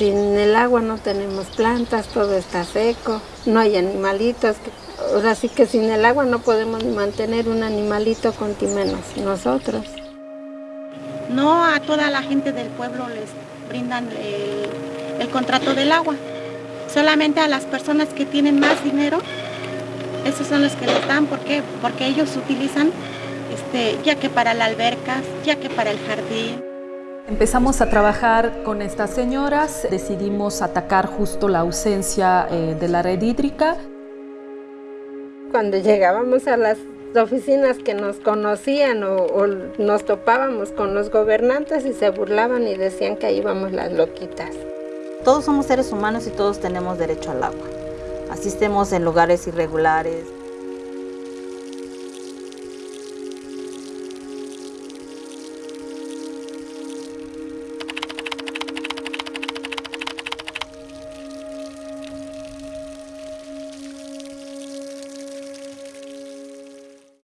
Sin el agua no tenemos plantas, todo está seco, no hay animalitos. Ahora sí que sin el agua no podemos mantener un animalito con nosotros. No a toda la gente del pueblo les brindan el, el contrato del agua, solamente a las personas que tienen más dinero, esos son los que les dan, ¿por qué? Porque ellos utilizan este, ya que para las albercas, ya que para el jardín. Empezamos a trabajar con estas señoras, decidimos atacar justo la ausencia eh, de la red hídrica. Cuando llegábamos a las oficinas que nos conocían o, o, nos topábamos con los gobernantes y se burlaban y decían que íbamos las loquitas. Todos somos seres humanos y todos tenemos derecho al agua. Asistemos en lugares irregulares,